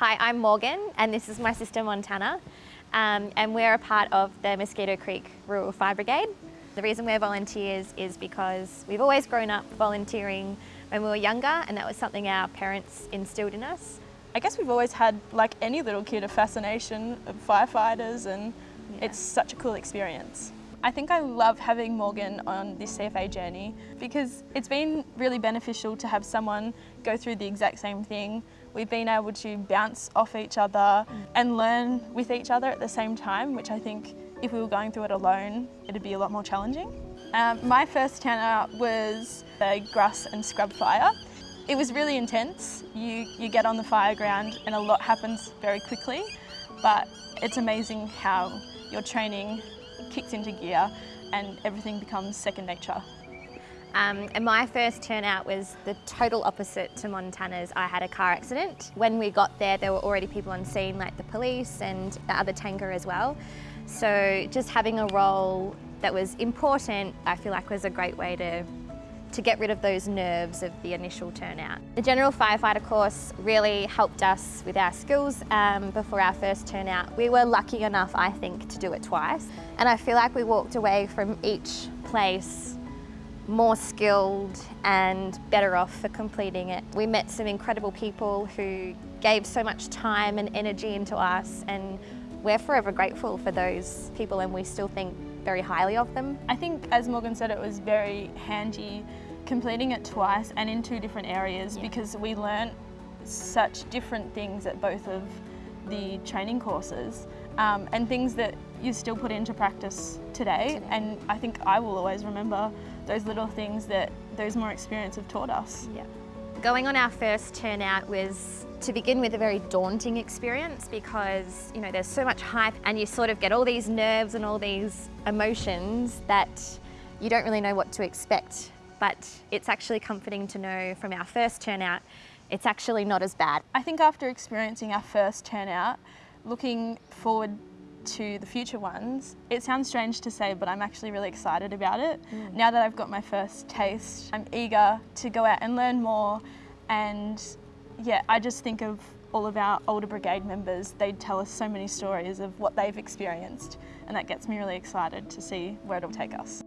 Hi, I'm Morgan and this is my sister Montana um, and we're a part of the Mosquito Creek Rural Fire Brigade. The reason we're volunteers is because we've always grown up volunteering when we were younger and that was something our parents instilled in us. I guess we've always had, like any little kid, a fascination of firefighters and yeah. it's such a cool experience. I think I love having Morgan on this CFA journey because it's been really beneficial to have someone go through the exact same thing. We've been able to bounce off each other and learn with each other at the same time, which I think if we were going through it alone, it'd be a lot more challenging. Um, my first turnout was the grass and scrub fire. It was really intense. You, you get on the fire ground and a lot happens very quickly, but it's amazing how your training kicks into gear and everything becomes second nature. Um, and my first turnout was the total opposite to Montana's. I had a car accident. When we got there, there were already people on scene, like the police and the other tanker as well. So just having a role that was important, I feel like was a great way to to get rid of those nerves of the initial turnout. The General Firefighter course really helped us with our skills um, before our first turnout. We were lucky enough, I think, to do it twice. And I feel like we walked away from each place more skilled and better off for completing it. We met some incredible people who gave so much time and energy into us and we're forever grateful for those people and we still think very highly of them. I think, as Morgan said, it was very handy completing it twice and in two different areas yeah. because we learnt such different things at both of the training courses um, and things that you still put into practice today. today. And I think I will always remember those little things that those more experience have taught us. Yeah. Going on our first turnout was to begin with a very daunting experience because you know there's so much hype and you sort of get all these nerves and all these emotions that you don't really know what to expect but it's actually comforting to know from our first turnout it's actually not as bad. I think after experiencing our first turnout looking forward to the future ones, it sounds strange to say, but I'm actually really excited about it. Mm. Now that I've got my first taste, I'm eager to go out and learn more and yeah, I just think of all of our older brigade members, they tell us so many stories of what they've experienced and that gets me really excited to see where it'll take us.